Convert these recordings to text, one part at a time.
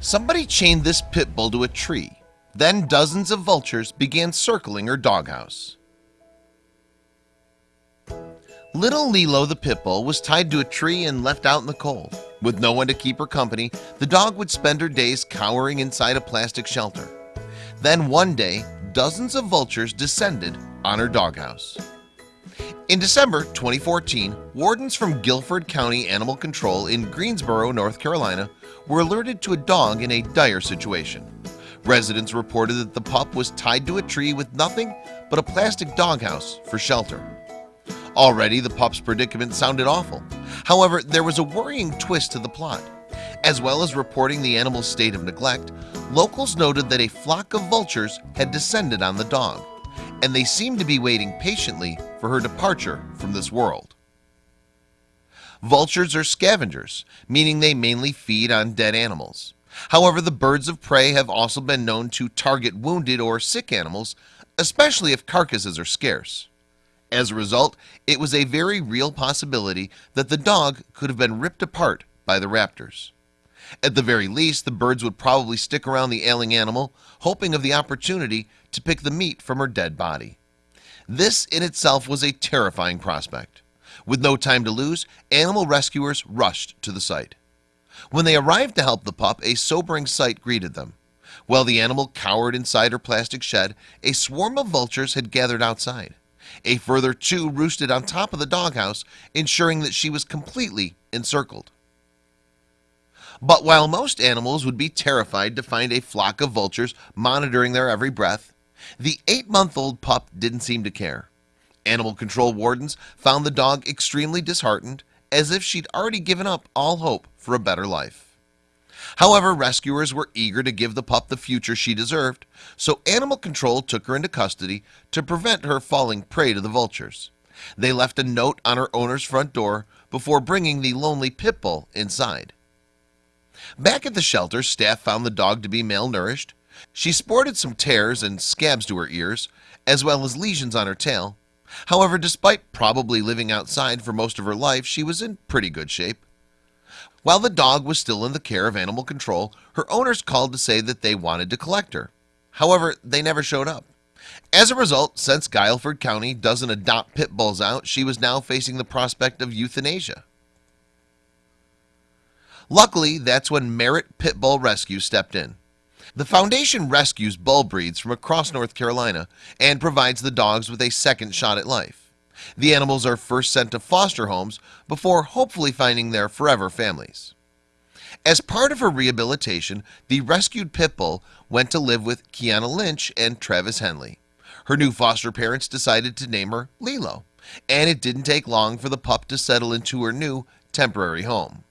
Somebody chained this pit bull to a tree. Then dozens of vultures began circling her doghouse. Little Lilo the pit bull was tied to a tree and left out in the cold. With no one to keep her company, the dog would spend her days cowering inside a plastic shelter. Then one day, dozens of vultures descended on her doghouse in December 2014 wardens from Guilford County Animal Control in Greensboro, North Carolina were alerted to a dog in a dire situation. Residents reported that the pup was tied to a tree with nothing but a plastic doghouse for shelter. Already the pup's predicament sounded awful. However, there was a worrying twist to the plot. As well as reporting the animal's state of neglect Locals noted that a flock of vultures had descended on the dog and they seemed to be waiting patiently for her departure from this world. Vultures are scavengers meaning they mainly feed on dead animals. However, the birds of prey have also been known to target wounded or sick animals Especially if carcasses are scarce. As a result It was a very real possibility that the dog could have been ripped apart by the raptors. At the very least the birds would probably stick around the ailing animal hoping of the opportunity to pick the meat from her dead body this in itself was a terrifying prospect. With no time to lose animal rescuers rushed to the site. When they arrived to help the pup a sobering sight greeted them. While the animal cowered inside her plastic shed a swarm of vultures had gathered outside. A further two roosted on top of the doghouse ensuring that she was completely encircled. But while most animals would be terrified to find a flock of vultures monitoring their every breath the eight-month-old pup didn't seem to care. Animal control wardens found the dog extremely disheartened as if she'd already given up all hope for a better life. However rescuers were eager to give the pup the future she deserved So animal control took her into custody to prevent her falling prey to the vultures. They left a note on her owner's front door before bringing the lonely pit bull inside. Back at the shelter staff found the dog to be malnourished She sported some tears and scabs to her ears as well as lesions on her tail. However, despite probably living outside for most of her life She was in pretty good shape. While the dog was still in the care of animal control her owners called to say that they wanted to collect her. However, they never showed up. As a result since Guilford County doesn't adopt pit bulls out She was now facing the prospect of euthanasia. Luckily, that's when Merit Pit Bull Rescue stepped in the foundation rescues bull breeds from across North Carolina and provides the dogs with a second shot at life. The animals are first sent to foster homes before hopefully finding their forever families. As part of her rehabilitation the rescued pit bull went to live with Kiana Lynch and Travis Henley. Her new foster parents decided to name her Lilo and it didn't take long for the pup to settle into her new temporary home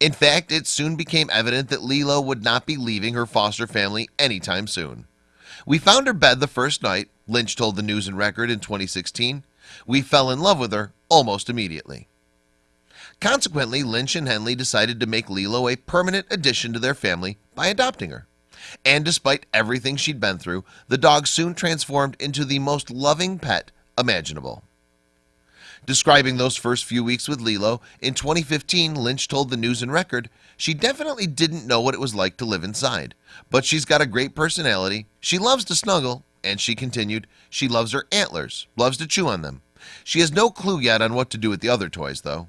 in fact it soon became evident that Lilo would not be leaving her foster family anytime soon. We found her bed the first night Lynch told the News and Record in 2016 we fell in love with her almost immediately. Consequently Lynch and Henley decided to make Lilo a permanent addition to their family by adopting her. And despite everything she'd been through the dog soon transformed into the most loving pet imaginable Describing those first few weeks with Lilo. In 2015 Lynch told the News and Record She definitely didn't know what it was like to live inside But she's got a great personality. She loves to snuggle and she continued she loves her antlers loves to chew on them. She has no clue yet on what to do with the other toys though.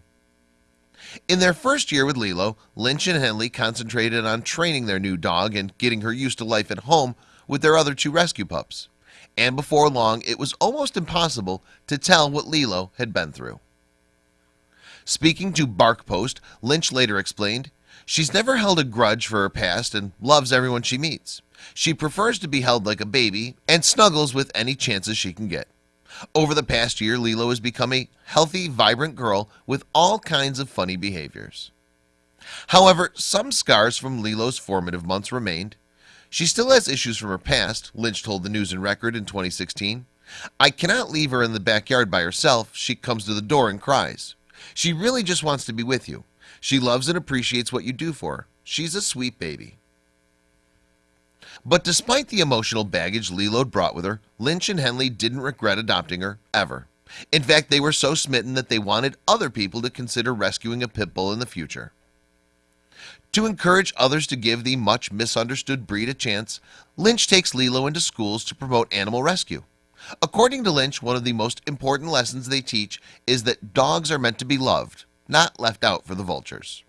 In their first year with Lilo Lynch and Henley concentrated on training their new dog and getting her used to life at home with their other two rescue pups and before long it was almost impossible to tell what Lilo had been through. Speaking to Bark Post Lynch later explained She's never held a grudge for her past and loves everyone she meets. She prefers to be held like a baby and snuggles with any chances she can get. Over the past year Lilo has become a healthy vibrant girl with all kinds of funny behaviors. However, some scars from Lilo's formative months remained she still has issues from her past Lynch told the News and Record in 2016 I cannot leave her in the backyard by herself. She comes to the door and cries. She really just wants to be with you. She loves and appreciates what you do for her. She's a sweet baby. But despite the emotional baggage Lilo brought with her Lynch and Henley didn't regret adopting her ever. In fact they were so smitten that they wanted other people to consider rescuing a pit bull in the future to encourage others to give the much misunderstood breed a chance Lynch takes Lilo into schools to promote animal rescue. According to Lynch one of the most important lessons they teach is that dogs are meant to be loved not left out for the vultures